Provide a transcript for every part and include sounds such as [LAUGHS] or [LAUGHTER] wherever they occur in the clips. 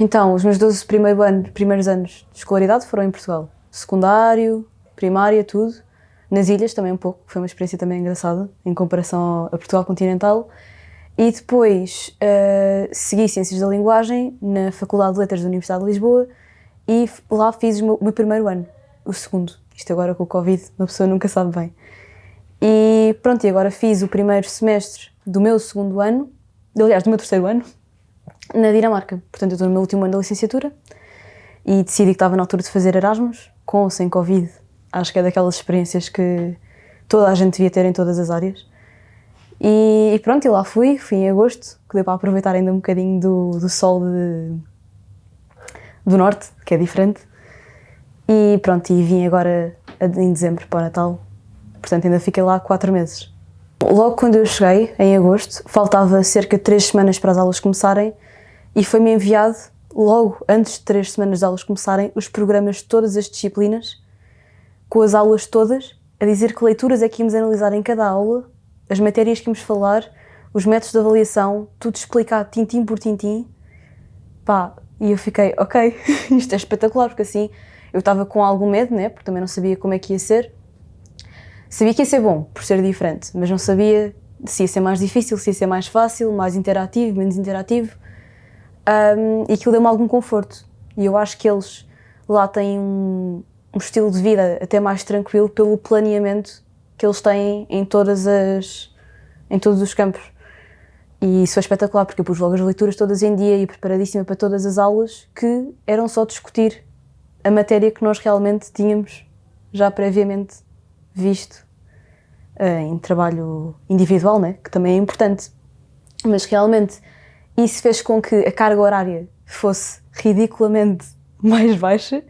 Então, os meus 12 primeiro ano, primeiros anos de escolaridade foram em Portugal. Secundário, primária, tudo. Nas ilhas também um pouco, foi uma experiência também engraçada, em comparação a Portugal continental. E depois uh, segui Ciências da Linguagem na Faculdade de Letras da Universidade de Lisboa e lá fiz o meu, o meu primeiro ano, o segundo. Isto agora com o Covid, uma pessoa nunca sabe bem. E pronto, e agora fiz o primeiro semestre do meu segundo ano, aliás, do meu terceiro ano, na Dinamarca. Portanto, eu estou no meu último ano da licenciatura e decidi que estava na altura de fazer Erasmus, com ou sem Covid. Acho que é daquelas experiências que toda a gente devia ter em todas as áreas. E, e pronto, e lá fui, fui em agosto, que deu para aproveitar ainda um bocadinho do, do sol de, do norte, que é diferente. E pronto, e vim agora em dezembro para Natal, portanto ainda fiquei lá quatro meses. Logo quando eu cheguei, em agosto, faltava cerca de três semanas para as aulas começarem e foi-me enviado, logo antes de três semanas de aulas começarem, os programas de todas as disciplinas, com as aulas todas, a dizer que leituras é que íamos analisar em cada aula, as matérias que íamos falar, os métodos de avaliação, tudo explicado tintim por tintim. Pá, e eu fiquei, ok, [LAUGHS] isto é espetacular, porque assim eu estava com algum medo, né, porque também não sabia como é que ia ser, Sabia que ia ser bom, por ser diferente, mas não sabia se ia ser mais difícil, se ia ser mais fácil, mais interativo, menos interativo. Um, e aquilo deu-me algum conforto. E eu acho que eles lá têm um, um, estilo de vida até mais tranquilo pelo planeamento que eles têm em todas as em todos os campos. E isso é espetacular, porque eu pus logo as leituras todas em dia e preparadíssima para todas as aulas que eram só discutir a matéria que nós realmente tínhamos já previamente visto uh, em trabalho individual, né? que também é importante. Mas realmente isso fez com que a carga horária fosse ridiculamente [LAUGHS] mais baixa,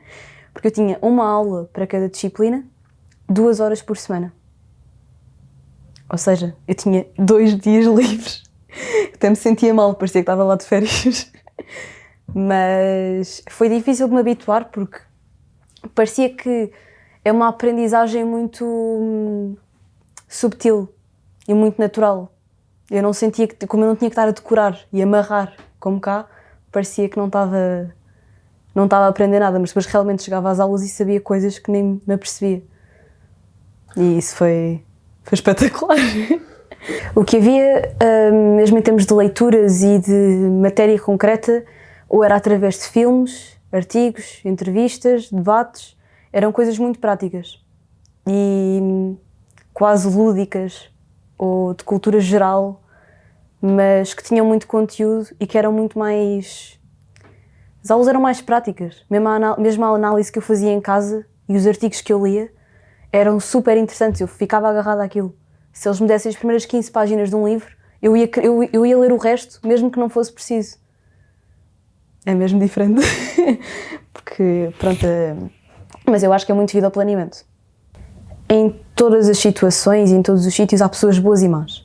porque eu tinha uma aula para cada disciplina, duas horas por semana. Ou seja, eu tinha dois [LAUGHS] dias livres. Até me sentia mal, parecia que estava lá de férias. [LAUGHS] Mas foi difícil de me habituar porque parecia que é uma aprendizagem muito hum, subtil e muito natural. Eu não sentia que, como eu não tinha que estar a decorar e amarrar como cá, parecia que não estava não estava a aprender nada, mas depois realmente chegava às aulas e sabia coisas que nem me apercebia. E isso foi, foi espetacular. [LAUGHS] o que havia, hum, mesmo em termos de leituras e de matéria concreta, ou era através de filmes, artigos, entrevistas, debates, eram coisas muito práticas e hum, quase lúdicas ou de cultura geral, mas que tinham muito conteúdo e que eram muito mais... As aulas eram mais práticas, mesmo a, mesmo a análise que eu fazia em casa e os artigos que eu lia eram super interessantes, eu ficava agarrada àquilo. Se eles me dessem as primeiras 15 páginas de um livro, eu ia, eu, eu ia ler o resto, mesmo que não fosse preciso. É mesmo diferente, [LAUGHS] porque, pronto, mas eu acho que é muito devido ao planeamento. Em todas as situações e em todos os sítios há pessoas boas e más.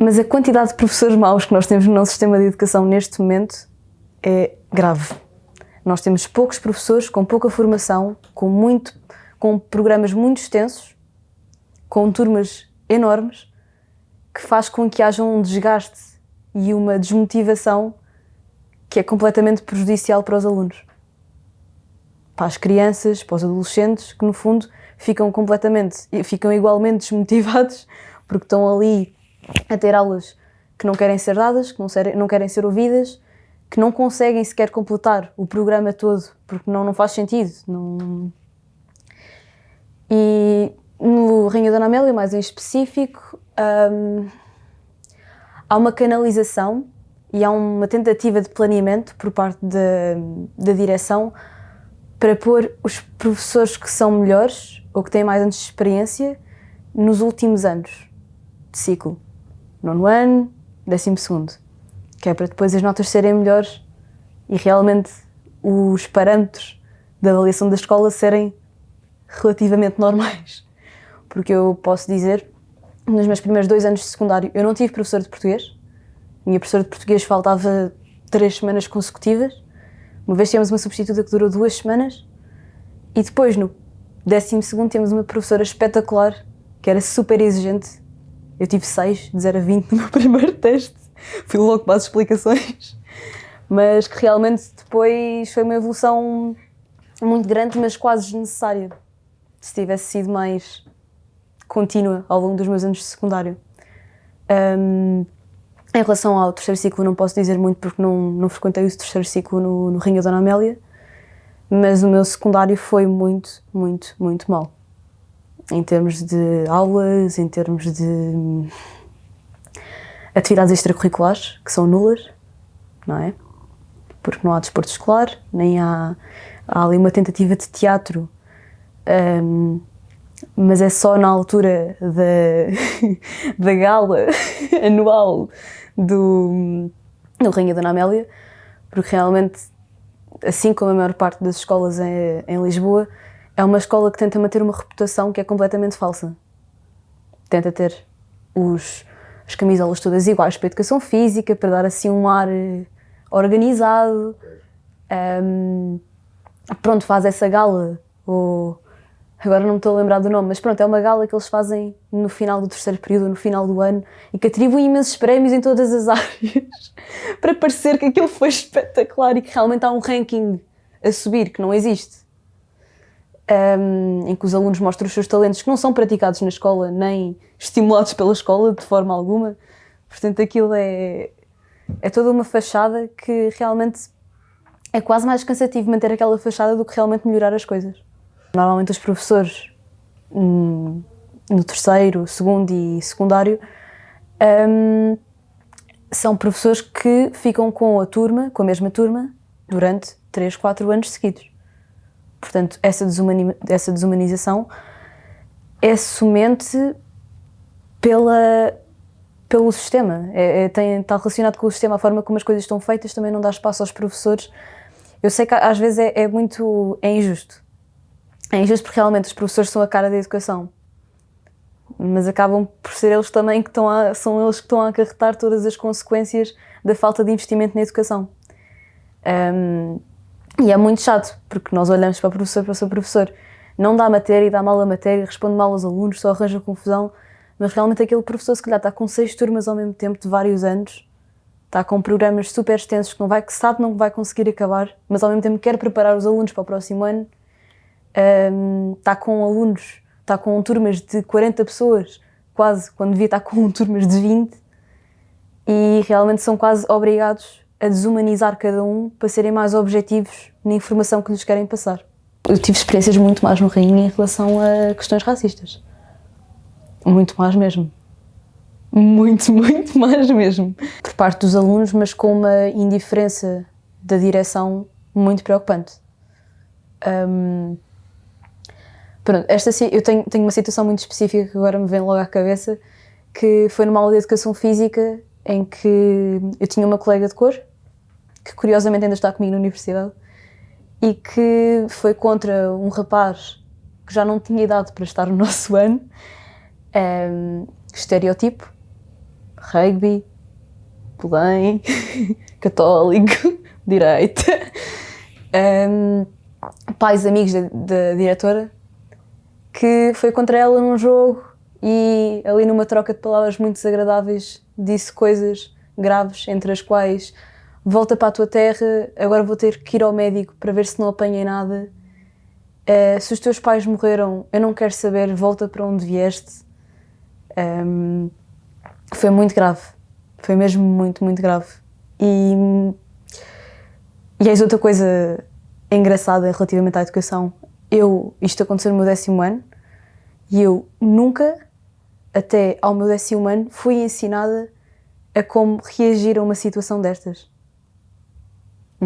Mas a quantidade de professores maus que nós temos no nosso sistema de educação neste momento é grave. Nós temos poucos professores com pouca formação, com, muito, com programas muito extensos, com turmas enormes, que faz com que haja um desgaste e uma desmotivação que é completamente prejudicial para os alunos para as crianças, para os adolescentes, que no fundo ficam completamente, ficam igualmente desmotivados porque estão ali a ter aulas que não querem ser dadas, que não, ser, não querem ser ouvidas, que não conseguem sequer completar o programa todo porque não, não faz sentido. Não... E no Rainha Dona Amélia, mais em específico, hum, há uma canalização e há uma tentativa de planeamento por parte da, da direção para pôr os professores que são melhores ou que têm mais anos de experiência nos últimos anos de ciclo. Nono ano, décimo segundo. Que é para depois as notas serem melhores e realmente os parâmetros da avaliação da escola serem relativamente normais. Porque eu posso dizer, nos meus primeiros dois anos de secundário, eu não tive professor de português. Minha professora de português faltava três semanas consecutivas uma vez tivemos uma substituta que durou duas semanas e depois, no décimo segundo, temos uma professora espetacular que era super exigente. Eu tive 6, de 0 a 20 no meu [LAUGHS] primeiro teste. Fui logo para as explicações. mas que realmente depois foi uma evolução muito grande, mas quase desnecessária. Se tivesse sido mais contínua ao longo dos meus anos de secundário. Um, em relação ao terceiro ciclo não posso dizer muito porque não, não frequentei o terceiro ciclo no, no Rinho Dona Amélia, mas o meu secundário foi muito, muito, muito mal. Em termos de aulas, em termos de atividades extracurriculares, que são nulas, não é? Porque não há desporto escolar, nem há, há ali uma tentativa de teatro, um, mas é só na altura da, [LAUGHS] da gala [LAUGHS] anual do, do Rainha Dona Amélia, porque realmente, assim como a maior parte das escolas em, em Lisboa, é uma escola que tenta manter uma reputação que é completamente falsa. Tenta ter os, as camisolas todas iguais para a educação física, para dar assim um ar eh, organizado. Um, pronto, faz essa gala, ou agora não me estou a lembrar do nome, mas pronto, é uma gala que eles fazem no final do terceiro período, no final do ano, e que atribuem imensos prémios em todas as [LAUGHS] áreas, para parecer que aquilo foi espetacular e que realmente há um ranking a subir, que não existe. Um, em que os alunos mostram os seus talentos que não são praticados na escola, nem estimulados pela escola de forma alguma. Portanto, aquilo é, é toda uma fachada que realmente é quase mais cansativo manter aquela fachada do que realmente melhorar as coisas. Normalmente os professores hum, no terceiro, segundo e secundário hum, são professores que ficam com a turma, com a mesma turma, durante 3, 4 anos seguidos. Portanto, essa, desumani essa desumanização é somente pela, pelo sistema. É, é, está relacionado com o sistema, a forma como as coisas estão feitas também não dá espaço aos professores. Eu sei que às vezes é, é muito é injusto, é injusto porque realmente os professores são a cara da educação. Mas acabam por ser eles também que estão a, são eles que estão a acarretar todas as consequências da falta de investimento na educação. Um, e é muito chato, porque nós olhamos para o professor, para o seu professor, não dá matéria, dá mal a matéria, responde mal aos alunos, só arranja confusão, mas realmente aquele professor se calhar está com seis turmas ao mesmo tempo de vários anos, está com programas super extensos que, não vai, que sabe não vai conseguir acabar, mas ao mesmo tempo quer preparar os alunos para o próximo ano. Um, está com alunos, está com turmas de 40 pessoas, quase, quando devia estar com [LAUGHS] turmas de 20, e realmente são quase obrigados a desumanizar cada um para serem mais objetivos na informação que lhes querem passar. Eu tive experiências muito mais no Rainha em relação a questões racistas. Muito mais mesmo. Muito, [LAUGHS] muito mais mesmo. Por parte dos alunos, mas com uma indiferença da direção muito preocupante. Um, Pronto, esta, eu tenho, tenho uma situação muito específica que agora me vem logo à cabeça, que foi numa aula de Educação Física em que eu tinha uma colega de cor, que curiosamente ainda está comigo na universidade, e que foi contra um rapaz que já não tinha idade para estar no nosso [LAUGHS] ano, um, estereotipo, rugby, belém, [LAUGHS] católico, [LAUGHS] direita, um, pais amigos da, da diretora, que foi contra ela num jogo e ali numa troca de palavras muito desagradáveis disse coisas graves, entre as quais volta para a tua terra, agora vou ter que ir ao médico para ver se não apanhei nada. Uh, se os teus pais morreram, eu não quero saber, volta para onde vieste. Um, foi muito grave, foi mesmo muito, muito grave. E, e eis outra coisa engraçada relativamente à educação eu, isto aconteceu no meu décimo ano, e eu nunca, até ao meu décimo ano, fui ensinada a como reagir a uma situação destas.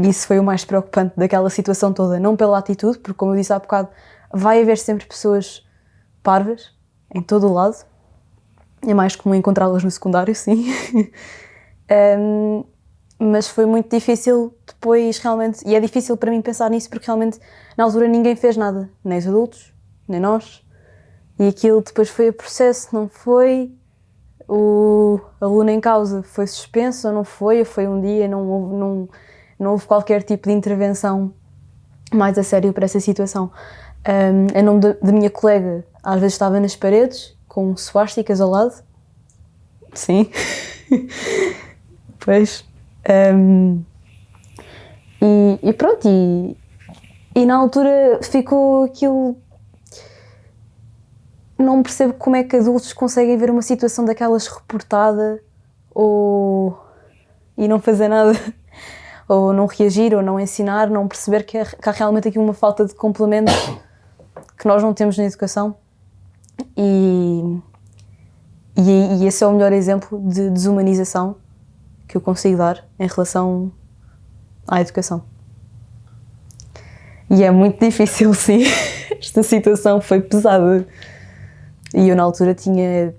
Isso foi o mais preocupante daquela situação toda, não pela atitude, porque como eu disse há bocado, vai haver sempre pessoas parvas, em todo o lado, é mais comum encontrá-las no secundário, sim. [LAUGHS] um, mas foi muito difícil depois realmente, e é difícil para mim pensar nisso porque realmente na altura ninguém fez nada, nem os adultos, nem nós, e aquilo depois foi a processo, não foi o aluno em causa. Foi suspenso ou não foi, foi um dia, não houve, não, não houve qualquer tipo de intervenção mais a sério para essa situação. Um, em nome da minha colega, às vezes estava nas paredes, com suásticas ao lado. Sim. [LAUGHS] pois. Um, E, e pronto, e, e na altura ficou aquilo. Não percebo como é que adultos conseguem ver uma situação daquelas reportada ou. e não fazer nada, ou não reagir, ou não ensinar, não perceber que, é, que há realmente aqui uma falta de complemento que nós não temos na educação. E, e, e esse é o melhor exemplo de desumanização que eu consigo dar em relação à educação. E é muito difícil, [LAUGHS] sim. Esta situação foi pesada. E eu, na altura, tinha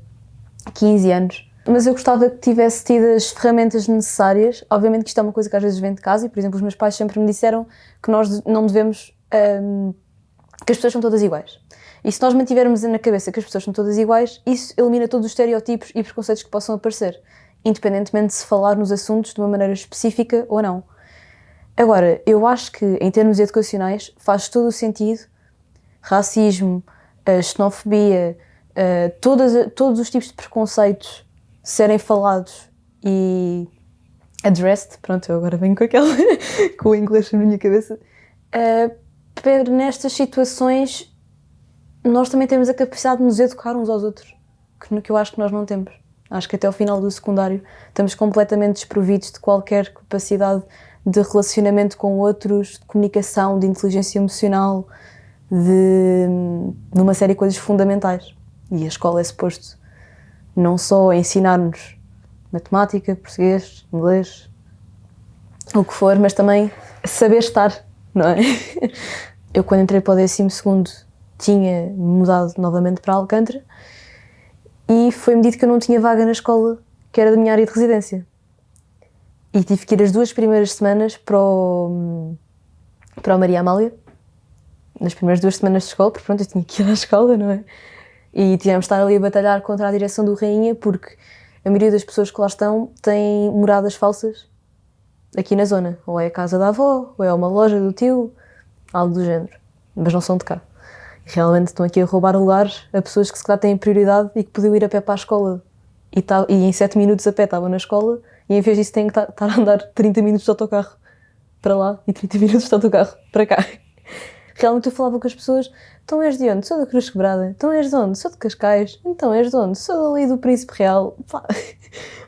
15 anos. Mas eu gostava que tivesse tido as ferramentas necessárias. Obviamente que isto é uma coisa que às vezes vem de casa e, por exemplo, os meus pais sempre me disseram que nós não devemos... Um, que as pessoas são todas iguais. E se nós mantivermos na cabeça que as pessoas são todas iguais, isso elimina todos os estereótipos e preconceitos que possam aparecer, independentemente de se falar nos assuntos de uma maneira específica ou não. Agora, eu acho que em termos educacionais faz todo o sentido racismo, xenofobia, todas, todos os tipos de preconceitos serem falados e addressed, pronto, eu agora venho com aquela, [LAUGHS] com o inglês na minha cabeça, uh, nestas situações nós também temos a capacidade de nos educar uns aos outros, que, que eu acho que nós não temos. Acho que até ao final do secundário estamos completamente desprovidos de qualquer capacidade de relacionamento com outros, de comunicação, de inteligência emocional, de, de uma série de coisas fundamentais. E a escola é suposto não só ensinar-nos matemática, português, inglês, o que for, mas também saber estar, não é? [LAUGHS] Eu quando entrei para o décimo segundo tinha mudado novamente para Alcântara e foi-me dito que eu não tinha vaga na escola que era da minha área de residência. E tive que ir as duas primeiras semanas para o, para o Maria Amália, nas primeiras duas semanas de escola, porque pronto, eu tinha que ir à escola, não é? E tivemos de estar ali a batalhar contra a direção do Rainha, porque a maioria das pessoas que lá estão têm moradas falsas aqui na zona. Ou é a casa da avó, ou é uma loja do tio, algo do género. Mas não são de cá. Realmente estão aqui a roubar lugares a pessoas que se calhar têm prioridade e que podiam ir a pé para a escola. E, tá, e em 7 minutos a pé estavam na escola e em vez disso têm que [LAUGHS] estar a andar 30 minutos de autocarro para lá e 30 minutos de autocarro para cá. Realmente eu falava com as pessoas, então és de onde? Sou da Cruz Quebrada. Então és de onde? Sou de Cascais. Então és de onde? Sou dali do Príncipe Real. Pá. [LAUGHS]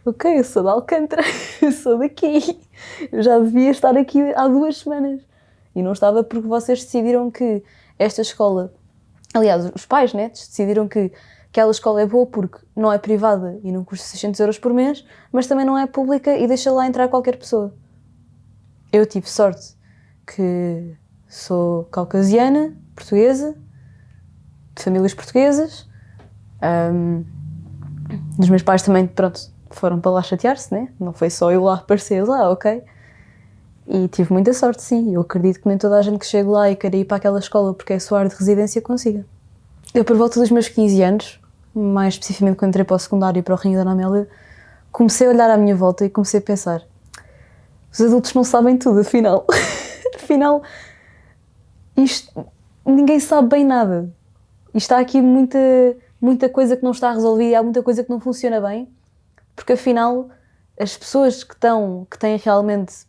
Ok, eu sou de Alcântara, [LAUGHS] eu sou daqui. Eu já devia estar aqui há duas semanas. E não estava porque vocês decidiram que esta escola, aliás, os pais, né, decidiram que aquela escola é boa porque não é privada e não custa 600 euros por mês, mas também não é pública e deixa lá entrar qualquer pessoa. Eu tive sorte que sou caucasiana, portuguesa, de famílias portuguesas. Um, os meus pais também, pronto, foram para lá chatear-se, né? Não foi só eu lá aparecer lá, ok? E tive muita sorte, sim. Eu acredito que nem toda a gente que chega lá e quer ir para aquela escola porque é a sua área de residência consiga. Eu, por volta dos meus 15 anos, mais especificamente quando entrei para o secundário e para o Rinho da Amélia, comecei a olhar à minha volta e comecei a pensar: os adultos não sabem tudo, afinal. [LAUGHS] afinal, isto, ninguém sabe bem nada. E está aqui muita, muita coisa que não está resolvida, há muita coisa que não funciona bem, porque afinal, as pessoas que, estão, que têm realmente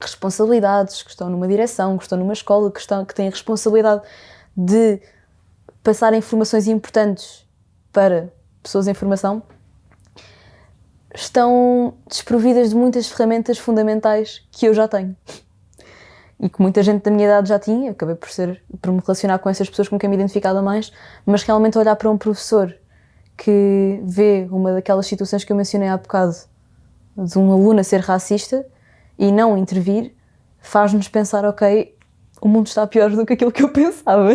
responsabilidades, que estão numa direção, que estão numa escola, que, estão, que têm a responsabilidade de passar informações importantes para pessoas em formação estão desprovidas de muitas ferramentas fundamentais que eu já tenho e que muita gente da minha idade já tinha, acabei por, ser, por me relacionar com essas pessoas com quem me identificava mais, mas realmente olhar para um professor que vê uma daquelas situações que eu mencionei há bocado, de um aluno a ser racista e não intervir, faz-nos pensar, ok, o mundo está pior do que aquilo que eu pensava.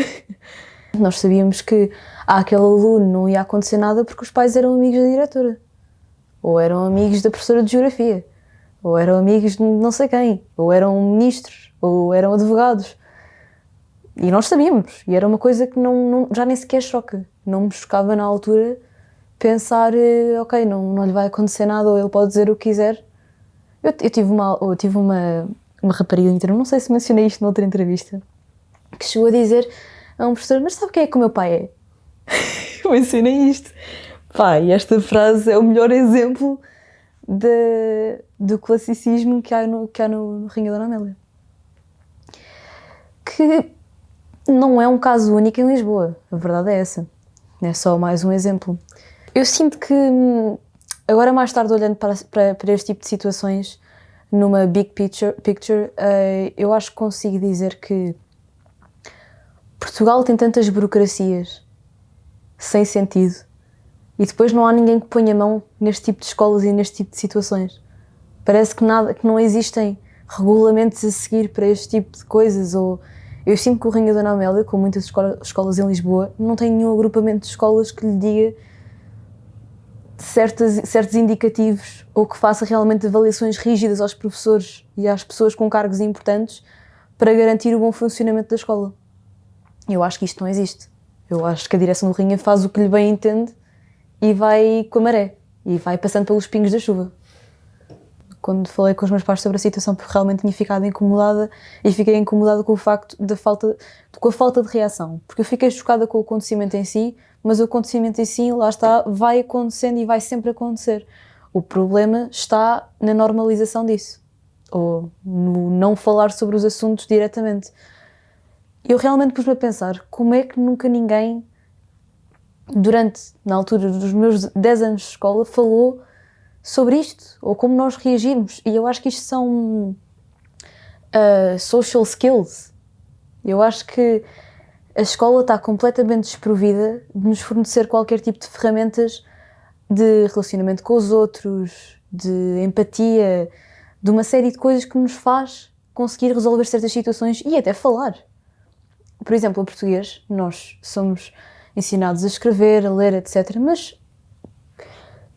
[LAUGHS] Nós sabíamos que àquele aluno não ia acontecer nada porque os pais eram amigos da diretora, ou eram amigos da professora de geografia, ou eram amigos de não sei quem, ou eram ministros, ou eram advogados. E nós sabíamos, e era uma coisa que não, não já nem sequer choca. Não me chocava na altura pensar, eh, ok, não, não lhe vai acontecer nada, ou ele pode dizer o que quiser. Eu, eu tive uma, eu tive uma, uma rapariga não sei se mencionei isto noutra entrevista, que chegou a dizer a um professor, mas sabe quem é que o meu pai é? [LAUGHS] eu ensinei isto. Pai, esta frase é o melhor exemplo de, do classicismo que há no, que há no, da Amélia. que não é um caso único em Lisboa, a verdade é essa. É só mais um exemplo. Eu sinto que, agora mais tarde olhando para, para, para este tipo de situações, numa big picture, picture uh, eu acho que consigo dizer que Portugal tem tantas burocracias sem sentido e depois não há ninguém que ponha mão neste tipo de escolas e neste tipo de situações. Parece que, nada, que não existem regulamentos a seguir para este tipo de coisas ou eu sinto que o Rainha Dona Amélia, com muitas escola, escolas em Lisboa, não tem nenhum agrupamento de escolas que lhe diga certos, certos indicativos ou que faça realmente avaliações rígidas aos professores e às pessoas com cargos importantes para garantir o bom funcionamento da escola. Eu acho que isto não existe. Eu acho que a direção do Rinha faz o que lhe bem entende e vai com a maré e vai passando pelos pingos da chuva quando falei com os meus pais sobre a situação porque realmente tinha ficado incomodada e fiquei incomodada com o facto da falta, com a falta de reação, porque eu fiquei chocada com o acontecimento em si, mas o acontecimento em si, lá está, vai acontecendo e vai sempre acontecer. O problema está na normalização disso, ou no não falar sobre os assuntos diretamente. Eu realmente pus-me a pensar, como é que nunca ninguém, durante, na altura dos meus 10 anos de escola, falou sobre isto, ou como nós reagimos. E eu acho que isto são uh, social skills. Eu acho que a escola está completamente desprovida de nos fornecer qualquer tipo de ferramentas de relacionamento com os outros, de empatia, de uma série de coisas que nos faz conseguir resolver certas situações e até falar. Por exemplo, em português, nós somos ensinados a escrever, a ler, etc. Mas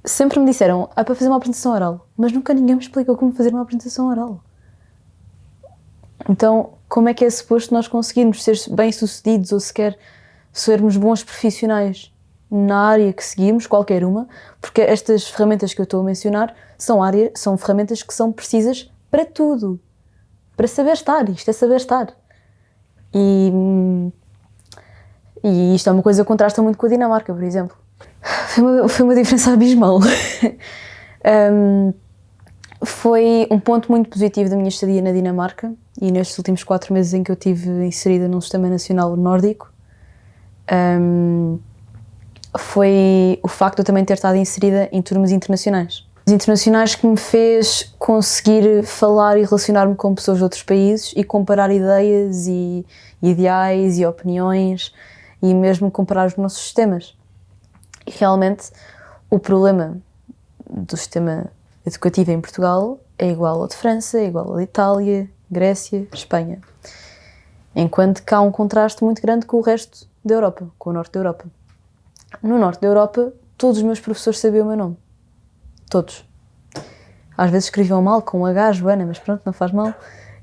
sempre me disseram, ah, para fazer uma apresentação oral, mas nunca ninguém me explicou como fazer uma apresentação oral. Então, como é que é suposto nós conseguirmos ser bem-sucedidos ou sequer sermos bons profissionais na área que seguimos, qualquer uma, porque estas ferramentas que eu estou a mencionar são, área, são ferramentas que são precisas para tudo. Para saber estar, isto é saber estar. E, e isto é uma coisa que contrasta muito com a Dinamarca, por exemplo. Foi uma, foi uma diferença abismal. [LAUGHS] um, foi um ponto muito positivo da minha estadia na Dinamarca e nestes últimos quatro meses em que eu tive inserida num sistema nacional nórdico um, foi o facto de eu também ter estado inserida em turmas internacionais. Os internacionais que me fez conseguir falar e relacionar-me com pessoas de outros países e comparar ideias e ideais e opiniões e mesmo comparar os nossos sistemas. E realmente o problema do sistema educativo em Portugal é igual ao de França, é igual ao de Itália, Grécia, Espanha. Enquanto que há um contraste muito grande com o resto da Europa, com o norte da Europa. No norte da Europa, todos os meus professores sabiam o meu nome. Todos. Às vezes escreviam mal, com um H, Joana, mas pronto, não faz mal.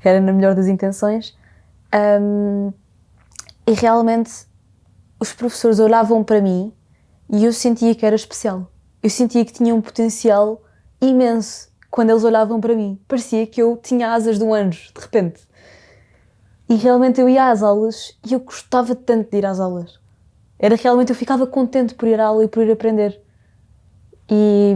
Era na melhor das intenções. Um, e realmente os professores olhavam para mim e eu sentia que era especial. Eu sentia que tinha um potencial imenso quando eles olhavam para mim. Parecia que eu tinha asas de um anjo, de repente. E realmente eu ia às aulas e eu gostava tanto de ir às aulas. Era realmente, eu ficava contente por ir à aula e por ir aprender. E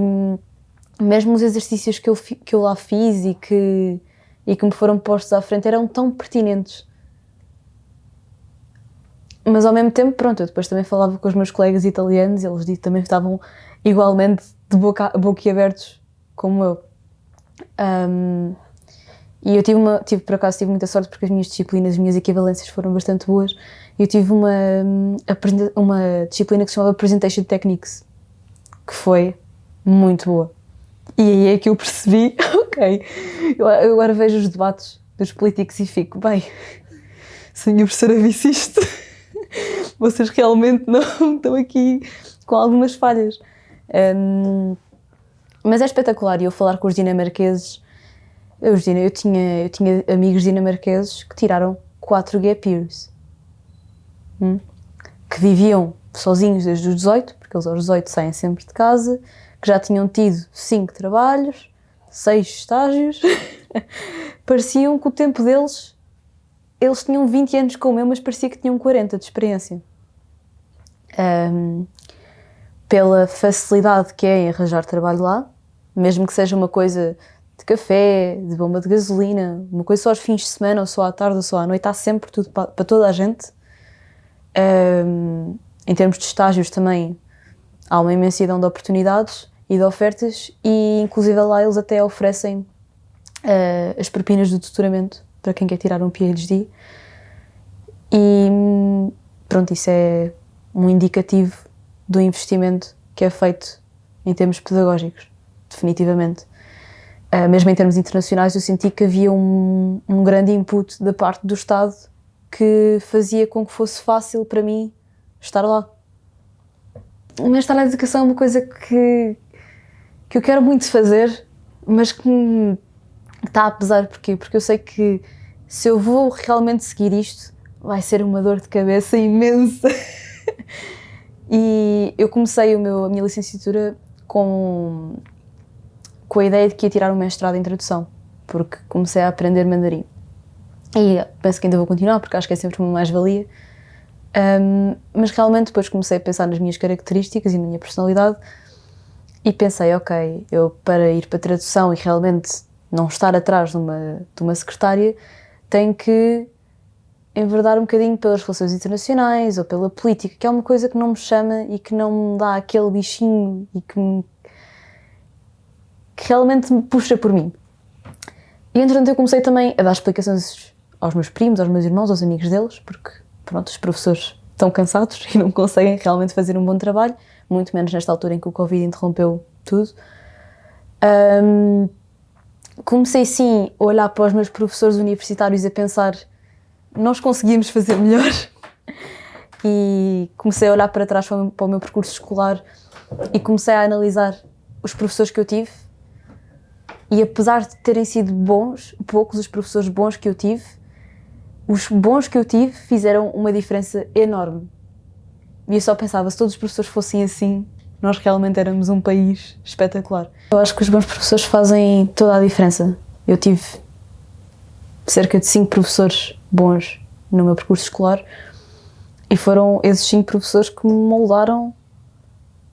mesmo os exercícios que eu, que eu lá fiz e que, e que me foram postos à frente eram tão pertinentes mas ao mesmo tempo, pronto, eu depois também falava com os meus colegas italianos e eles também estavam igualmente de boca, boquiabertos como eu. Um, e eu tive, uma, tive, por acaso, tive muita sorte porque as minhas disciplinas, as minhas equivalências foram bastante boas. Eu tive uma, uma disciplina que se chamava Presentation Techniques, que foi muito boa. E aí é que eu percebi, [LAUGHS] ok, eu, eu agora vejo os debates dos políticos e fico, bem, se a minha professora visse isto vocês realmente não [LAUGHS] estão aqui com algumas falhas. Um, mas é espetacular e eu falar com os dinamarqueses. Eu, eu, tinha, eu tinha amigos dinamarqueses que tiraram quatro gap years. Hum? Que viviam sozinhos desde os 18, porque eles aos 18 saem sempre de casa, que já tinham tido cinco trabalhos, seis estágios. [LAUGHS] Pareciam que o tempo deles eles tinham 20 anos como eu, mas parecia que tinham 40 de experiência. Um, pela facilidade que é em arranjar trabalho lá, mesmo que seja uma coisa de café, de bomba de gasolina, uma coisa só aos fins de semana, ou só à tarde, ou só à noite, há sempre tudo para, para toda a gente. Um, em termos de estágios também, há uma imensidão de oportunidades e de ofertas e inclusive lá eles até oferecem uh, as propinas do tutoramento para quem quer tirar um PhD e pronto, isso é um indicativo do investimento que é feito em termos pedagógicos, definitivamente. Uh, mesmo em termos internacionais, eu senti que havia um, um grande input da parte do Estado que fazia com que fosse fácil para mim estar lá. Mas estar na educação é uma coisa que, que eu quero muito fazer, mas que está a pesar. Porquê? Porque eu sei que se eu vou realmente seguir isto, vai ser uma dor de cabeça [LAUGHS] imensa. e eu comecei o meu, a minha licenciatura com, com a ideia de que ia tirar um mestrado em tradução, porque comecei a aprender mandarim. E penso que ainda vou continuar, porque acho que é sempre uma mais-valia. Um, mas realmente depois comecei a pensar nas minhas características e na minha personalidade e pensei, ok, eu para ir para tradução e realmente não estar atrás de uma, de uma secretária, tenho que enverdar um bocadinho pelas relações internacionais ou pela política, que é uma coisa que não me chama e que não me dá aquele bichinho e que, me, que realmente me puxa por mim. E entretanto eu comecei também a dar explicações aos meus primos, aos meus irmãos, aos amigos deles, porque pronto, os professores estão cansados [LAUGHS] e não conseguem realmente fazer um bom trabalho, muito menos nesta altura em que o Covid interrompeu tudo. Um, comecei sim a olhar para os meus professores universitários e a pensar nós conseguimos fazer melhor. [LAUGHS] E comecei a olhar para trás para o meu percurso escolar e comecei a analisar os professores que eu tive. E apesar de terem sido bons, poucos os professores bons que eu tive, os bons que eu tive fizeram uma diferença enorme. E eu só pensava, se todos os professores fossem assim, nós realmente éramos um país espetacular. Eu acho que os bons professores fazem toda a diferença. Eu tive cerca de cinco professores bons no meu percurso escolar e foram esses cinco professores que me moldaram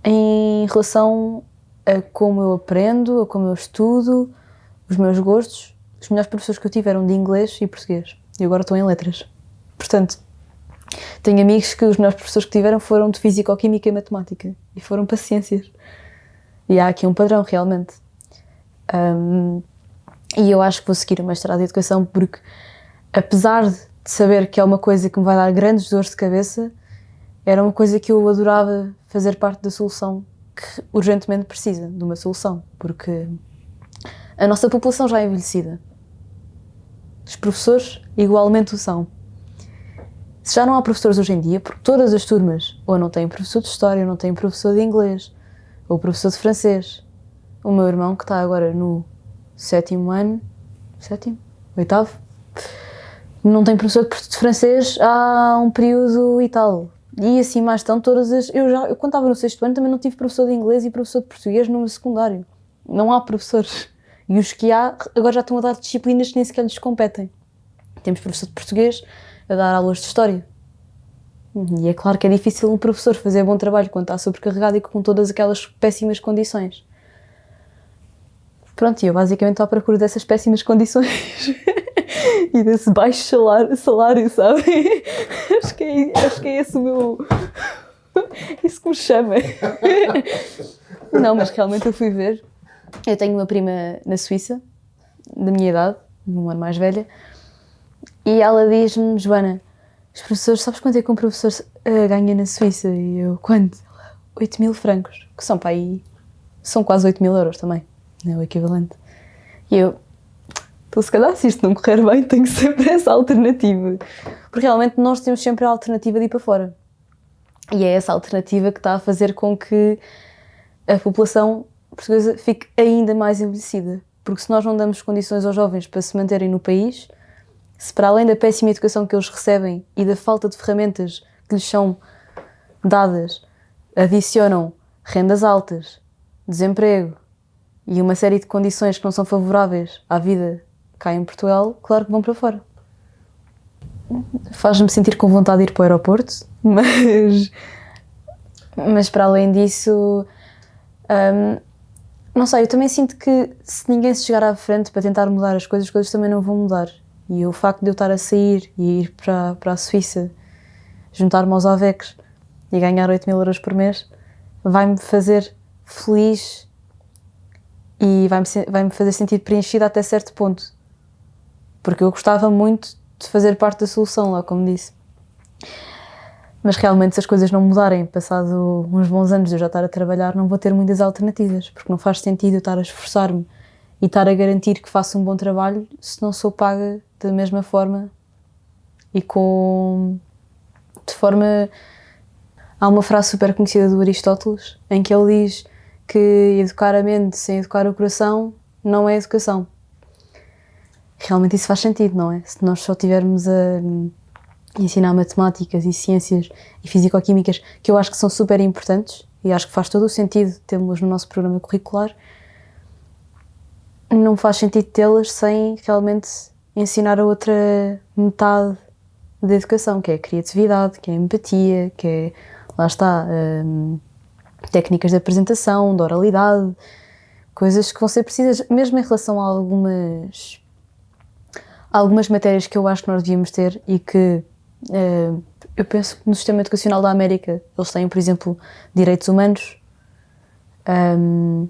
em relação a como eu aprendo, a como eu estudo, os meus gostos. Os melhores professores que eu tive eram de inglês e português e agora estou em letras. Portanto, tenho amigos que os melhores professores que tiveram foram de Físico-Química e Matemática e foram para Ciências. E há aqui um padrão, realmente. Um, e eu acho que vou seguir o mestrado de Educação porque, apesar de saber que é uma coisa que me vai dar grandes dores de cabeça, era uma coisa que eu adorava fazer parte da solução que urgentemente precisa de uma solução, porque a nossa população já é envelhecida. Os professores igualmente o são. Se já não há professores hoje em dia, porque todas as turmas ou não têm professor de História, ou não têm professor de Inglês, ou professor de Francês. O meu irmão, que está agora no sétimo ano, sétimo? Oitavo? Não tem professor de francês há um período e tal. E assim mais estão todas as... Eu, já, eu quando estava no sexto ano também não tive professor de inglês e professor de português no secundário. Não há professores. E os que há agora já estão a dar disciplinas que nem sequer lhes competem. Temos professor de português a dar aulas de história. E é claro que é difícil um professor fazer bom trabalho quando está sobrecarregado e com todas aquelas péssimas condições. Pronto, e eu basicamente estou à procura dessas péssimas condições [LAUGHS] e desse baixo salário, salário sabe? [LAUGHS] acho, que é, acho que é esse o meu. [LAUGHS] Isso que me chama. Não, mas realmente eu fui ver. Eu tenho uma prima na Suíça, da minha idade, um ano mais velha, e ela diz-me, Joana, os professores, sabes quanto é que um professor uh, ganha na Suíça? E eu, quanto? 8 mil francos, que são para aí, são quase 8 mil euros também é o equivalente. E eu, então se calhar se isto não correr bem, tenho sempre [LAUGHS] essa alternativa. Porque realmente nós temos sempre a alternativa de ir para fora. E é essa alternativa que está a fazer com que a população portuguesa fique ainda mais envelhecida. Porque se nós não damos condições aos jovens para se manterem no país, se para além da péssima educação que eles recebem e da falta de ferramentas que lhes são dadas, adicionam rendas altas, desemprego, e uma série de condições que não são favoráveis à vida cá em Portugal, claro que vão para fora. Faz-me sentir com vontade de ir para o aeroporto, [LAUGHS] mas, mas para além disso, um, não sei, eu também sinto que se ninguém se chegar à frente para tentar mudar as coisas, as coisas também não vão mudar. E o facto de eu estar a sair e ir para, para a Suíça, juntar-me aos AVECs e ganhar 8 mil euros por mês, vai-me fazer feliz e vai-me vai -me fazer sentir preenchida até certo ponto. Porque eu gostava muito de fazer parte da solução lá, como disse. Mas realmente, se as coisas não mudarem, passado uns bons anos de eu já estar a trabalhar, não vou ter muitas alternativas, porque não faz sentido eu estar a esforçar-me e estar a garantir que faço um bom trabalho se não sou paga da mesma forma e com. de forma. Há uma frase super conhecida do Aristóteles em que ele diz que educar a mente sem educar o coração não é educação. Realmente isso faz sentido, não é? Se nós só tivermos a ensinar matemáticas e ciências e físico-químicas, que eu acho que são super importantes e acho que faz todo o sentido tê-las no nosso programa curricular, não faz sentido tê-las sem realmente ensinar a outra metade da educação, que é a criatividade, que é a empatia, que é, lá está, hum, técnicas de apresentação, de oralidade, coisas que vão ser precisas, mesmo em relação a algumas, algumas matérias que eu acho que nós devíamos ter e que eh, eu penso que no sistema educacional da América eles têm, por exemplo, direitos humanos. Um,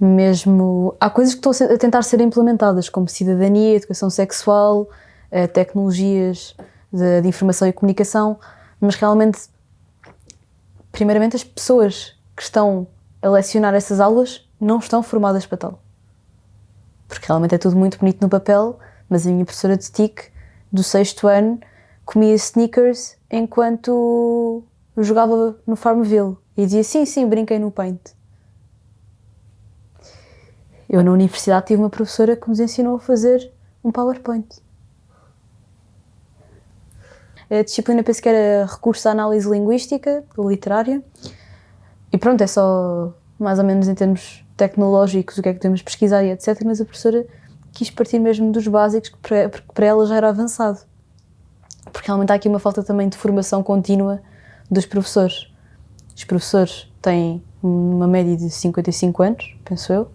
mesmo há coisas que estão a tentar ser implementadas, como cidadania, educação sexual, uh, tecnologias de, de, informação e comunicação, mas realmente, primeiramente, as pessoas que estão a lecionar essas aulas não estão formadas para tal. Porque realmente é tudo muito bonito no papel, mas a minha professora de TIC do sexto ano comia sneakers enquanto jogava no Farmville e dizia sim, sim, brinquei no Paint. Eu na universidade tive uma professora que nos ensinou a fazer um PowerPoint. A disciplina penso que era recurso à análise linguística, literária, e pronto, é só mais ou menos em termos tecnológicos o que é que temos pesquisar e etc, mas a professora quis partir mesmo dos básicos, porque para ela já era avançado porque realmente há aqui uma falta também de formação contínua dos professores. Os professores têm uma média de 55 anos, penso eu,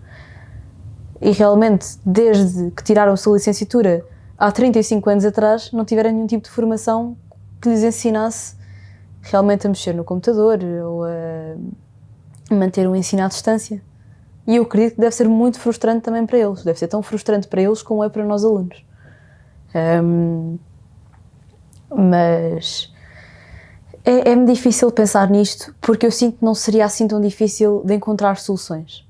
e realmente, desde que tiraram a sua licenciatura há 35 anos atrás, não tiveram nenhum tipo de formação que lhes ensinasse realmente a mexer no computador ou a manter um ensino à distância. E eu acredito que deve ser muito frustrante também para eles. Deve ser tão frustrante para eles como é para nós alunos. Um, mas é, é-me difícil pensar nisto porque eu sinto que não seria assim tão difícil de encontrar soluções.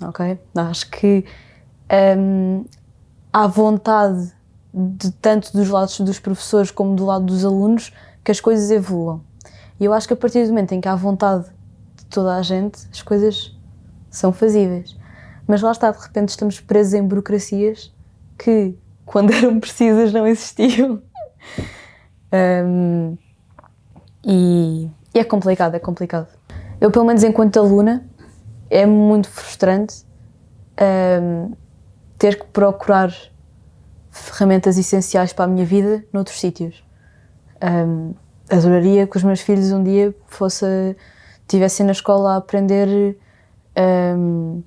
Ok? Acho que um, há vontade de tanto dos lados dos professores como do lado dos alunos que as coisas evoluam. E eu acho que a partir do momento em que há vontade de toda a gente, as coisas são fazíveis. Mas lá está, de repente estamos presos em burocracias que, [LAUGHS] quando eram precisas, não existiam. [LAUGHS] Um, e, e, é complicado, é complicado. Eu, pelo menos enquanto aluna, é muito frustrante um, ter que procurar ferramentas essenciais para a minha vida noutros sítios. Um, adoraria que os meus filhos um dia fosse, tivessem na escola a aprender um,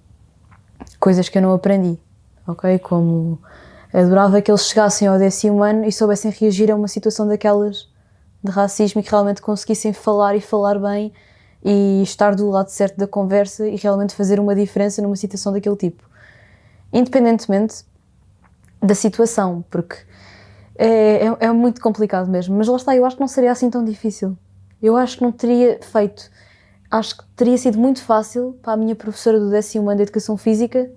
coisas que eu não aprendi, ok? Como adorava que eles chegassem ao décimo ano e soubessem reagir a uma situação daquelas de racismo e que realmente conseguissem falar e falar bem e estar do lado certo da conversa e realmente fazer uma diferença numa situação daquele tipo. Independentemente da situação, porque é, é, é, muito complicado mesmo. Mas lá está, eu acho que não seria assim tão difícil. Eu acho que não teria feito. Acho que teria sido muito fácil para a minha professora do décimo ano de Educação Física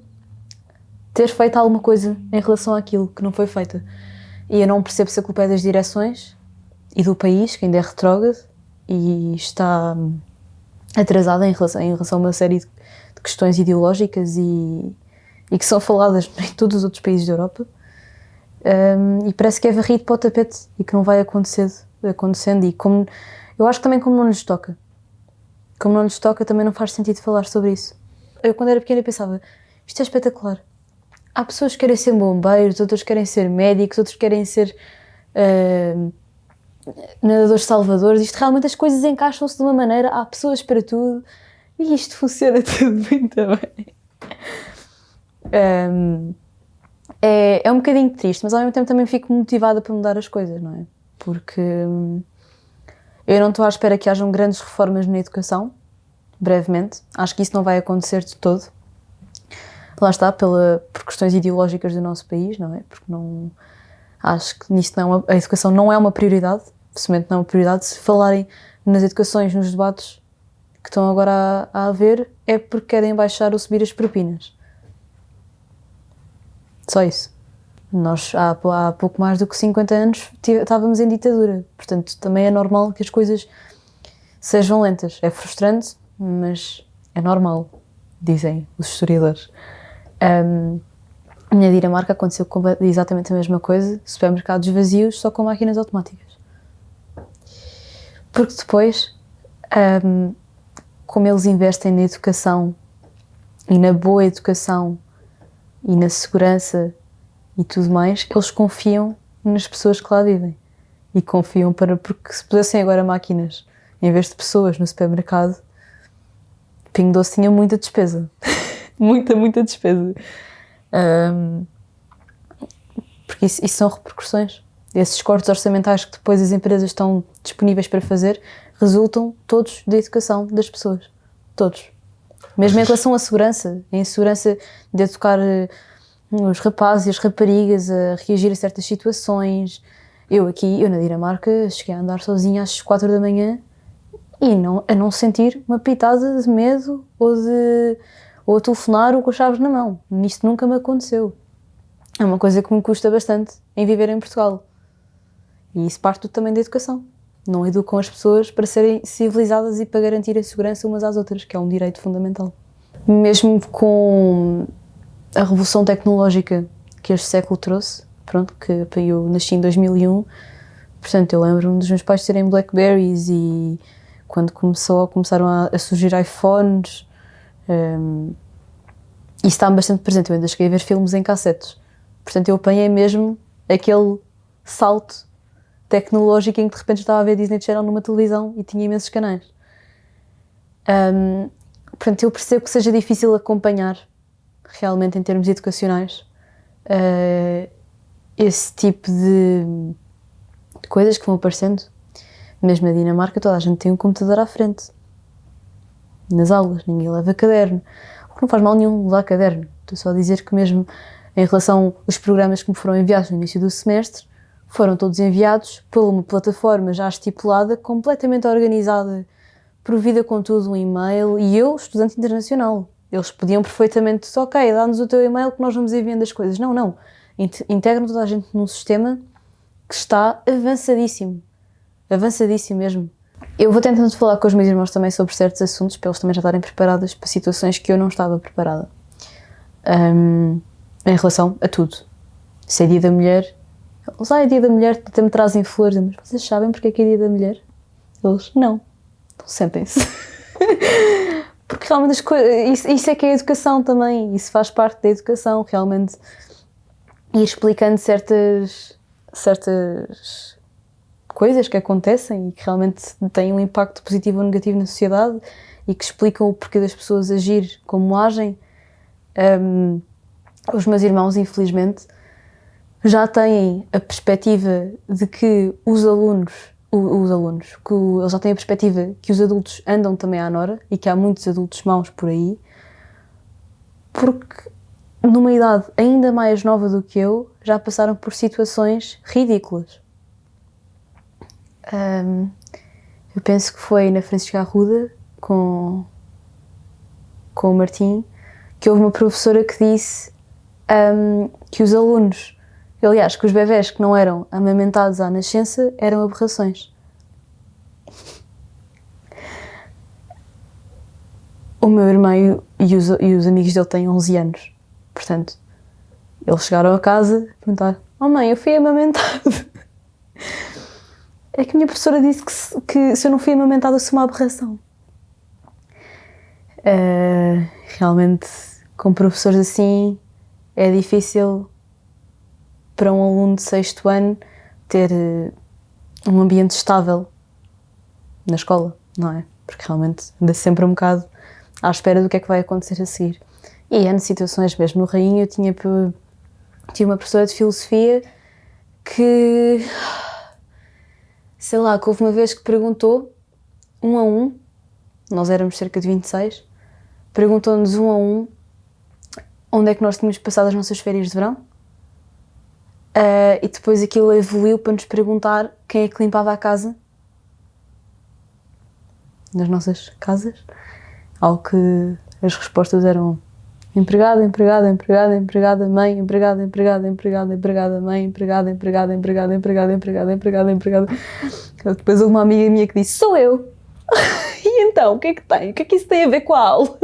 ter feito alguma coisa em relação àquilo que não foi feita. E eu não percebo se a culpa é das direções e do país, que ainda é retrógrado e está atrasada em relação, em relação a uma série de, questões ideológicas e, e, que são faladas [LAUGHS] em todos os outros países da Europa. Um, e parece que é varrido para o tapete e que não vai acontecer, acontecendo. E como, eu acho que também como não nos toca. Como não nos toca, também não faz sentido falar sobre isso. Eu, quando era pequena, pensava: isto é espetacular há pessoas que querem ser bombeiros, outras querem ser médicos, outros querem ser uh, nadadores salvadores. Isto realmente as coisas encaixam-se de uma maneira, há pessoas para tudo e isto [LAUGHS] funciona tudo muito bem. Um, é, é um bocadinho triste, mas ao mesmo tempo também fico motivada para mudar as coisas, não é? Porque hum, eu não estou à espera que hajam grandes reformas na educação, brevemente. Acho que isso não vai acontecer de todo. Lá está, pela, por questões ideológicas do nosso país, não é? Porque não, acho que nisto não é uma, a educação não é uma prioridade, semente não é uma prioridade. Se falarem nas educações, nos debates que estão agora a, a haver, é porque querem baixar ou subir as propinas. Só isso. Nós, há, há pouco mais do que 50 anos, estávamos em ditadura. Portanto, também é normal que as coisas sejam lentas. É frustrante, mas é normal, dizem os historiadores. Um, na Dinamarca aconteceu exatamente a mesma coisa, supermercados vazios só com máquinas automáticas. Porque depois, um, como eles investem na educação e na boa educação e na segurança e tudo mais, eles confiam nas pessoas que lá vivem. E confiam para, porque se pusessem agora máquinas em vez de pessoas no supermercado, Pingo Doce tinha muita despesa. [LAUGHS] muita, muita despesa. Um, porque isso, isso, são repercussões. Esses cortes orçamentais que depois as empresas estão disponíveis para fazer resultam todos da educação das pessoas. Todos. Mesmo em relação à segurança, em segurança de educar eh, os rapazes e as raparigas a reagir a certas situações. Eu aqui, eu na Dinamarca, cheguei a andar sozinha às quatro da manhã e não, a não sentir uma pitada de medo ou, de, ou a telefonar ou com as chaves na mão. Isto nunca me aconteceu. É uma coisa que me custa bastante em viver em Portugal. E isso parte também da educação. Não educam as pessoas para serem civilizadas e para garantir a segurança umas às outras, que é um direito fundamental. Mesmo com a revolução tecnológica que este século trouxe, pronto, que eu nasci em 2001, portanto eu lembro-me dos meus pais terem Blackberries e quando começou, começaram a surgir iPhones, um, isso está bastante presente. Eu ainda cheguei a ver filmes em cassetes. Portanto, eu apanhei mesmo aquele salto tecnológico em que de repente estava a ver Disney Channel numa televisão e tinha imensos canais. Um, portanto, eu percebo que seja difícil acompanhar realmente em termos educacionais uh, esse tipo de, de coisas que vão aparecendo. Mesmo na Dinamarca, toda a gente tem um computador à frente. Nas aulas, ninguém leva caderno. Não faz mal nenhum levar caderno. Estou só a dizer que, mesmo em relação aos programas que me foram enviados no início do semestre, foram todos enviados por uma plataforma já estipulada, completamente organizada, provida com tudo um e-mail, e eu, estudante internacional. Eles podiam perfeitamente, ok, dá-nos o teu e-mail que nós vamos enviando as coisas. Não, não. Integram toda a gente num sistema que está avançadíssimo avançadíssimo mesmo. Eu vou tentando falar com os meus irmãos também sobre certos assuntos, para eles também já estarem preparados para situações que eu não estava preparada. Um, em relação a tudo. Se é dia da mulher, eles, ah, é dia da mulher, até me trazem flores, mas vocês sabem porque é que é dia da mulher? Eles, não. Então sentem-se. [LAUGHS] porque realmente as isso, isso é que é educação também, isso faz parte da educação, realmente ir explicando certas, certas coisas que acontecem e que realmente têm um impacto positivo ou negativo na sociedade e que explicam o porquê das pessoas agir como agem. Um, os meus irmãos, infelizmente, já têm a perspectiva de que os alunos, os alunos, que eles já têm a perspectiva que os adultos andam também à nora e que há muitos adultos maus por aí, porque numa idade ainda mais nova do que eu, já passaram por situações ridículas. Um, eu penso que foi na Francisca Arruda, com, com o Martim, que houve uma professora que disse um, que os alunos, aliás, que os bebés que não eram amamentados à nascença eram aberrações. O meu irmão e os, e os amigos dele têm 11 anos, portanto, eles chegaram a casa e perguntaram: Oh mãe, eu fui amamentado. [LAUGHS] É que a minha professora disse que se, que se eu não fui amamentada sou uma aberração. Uh, realmente, com professores assim, é difícil para um aluno de sexto ano ter uh, um ambiente estável na escola, não é? Porque realmente anda sempre um bocado à espera do que é que vai acontecer a seguir. E N situações, mesmo no Rainha, eu tinha, tinha uma professora de filosofia que, sei lá, que houve uma vez que perguntou, um a um, nós éramos cerca de 26, perguntou-nos um a um onde é que nós tínhamos passado as nossas férias de verão. Ah, e depois aquilo evoluiu para nos perguntar quem é que limpava a casa nas nossas casas. Ao que as respostas eram empregada, empregada, empregada, empregada, mãe, empregada, empregada, empregada, empregada, mãe, empregada, empregada, empregada, empregada, empregada, empregada, empregada. Depois houve uma amiga minha que disse: Sou eu! E então, o que é que tem? O que é que isso tem a ver com a aula?